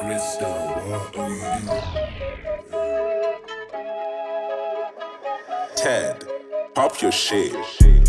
Crystal. Ted, pop your shit.